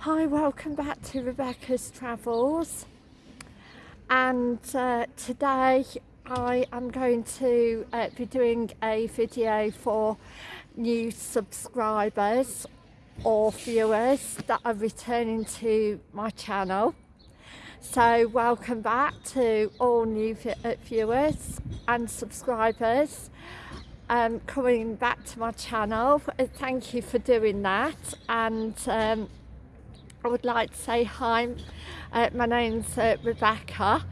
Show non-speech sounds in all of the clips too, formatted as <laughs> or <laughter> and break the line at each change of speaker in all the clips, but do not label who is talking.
Hi, welcome back to Rebecca's Travels. And uh, today I am going to uh, be doing a video for new subscribers or viewers that are returning to my channel. So welcome back to all new uh, viewers and subscribers um, coming back to my channel. Thank you for doing that and um, I would like to say hi, uh, my name's uh, Rebecca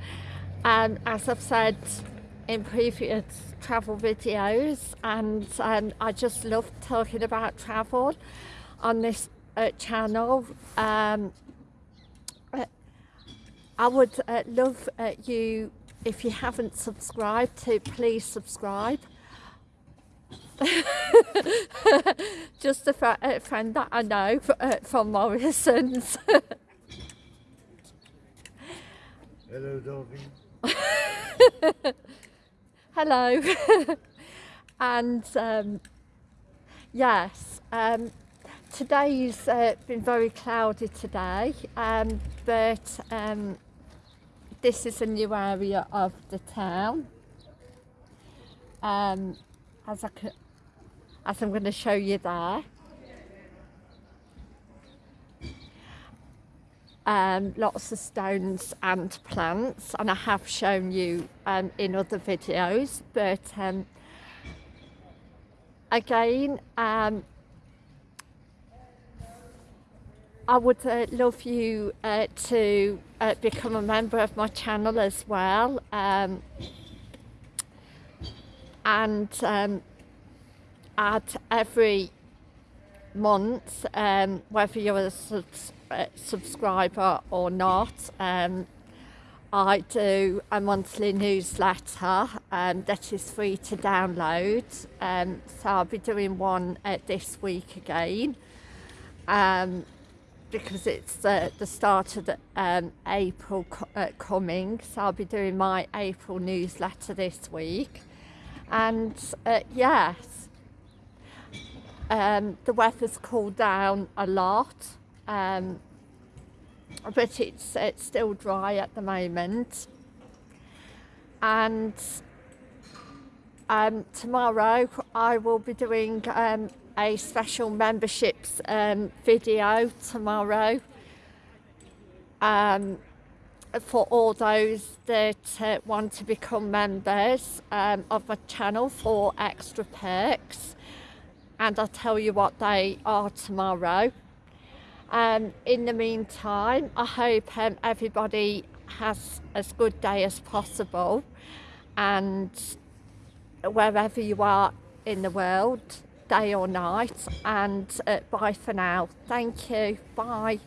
and as I've said in previous travel videos and um, I just love talking about travel on this uh, channel. Um, uh, I would uh, love uh, you, if you haven't subscribed, to please subscribe. <laughs> Just a, fr a, friend that I know uh, from Morrison's.
Hello, darling. <laughs>
Hello. <laughs> and um, yes, um, today's uh, been very cloudy today, um, but um, this is a new area of the town. Um, as I could, as I'm going to show you there. Um, lots of stones and plants and I have shown you um, in other videos but um, again um, I would uh, love you uh, to uh, become a member of my channel as well um, and add every month, um, whether you're a subs uh, subscriber or not. Um, I do a monthly newsletter um, that is free to download. Um, so I'll be doing one uh, this week again um, because it's uh, the start of the, um, April co uh, coming. So I'll be doing my April newsletter this week. And uh, yes, um, the weather's cooled down a lot, um, but it's, it's still dry at the moment. And um, tomorrow I will be doing um, a special memberships um, video tomorrow. Um, for all those that uh, want to become members um, of my channel for extra perks and I'll tell you what they are tomorrow. Um, in the meantime, I hope um, everybody has as good day as possible and wherever you are in the world, day or night, and uh, bye for now. Thank you. Bye.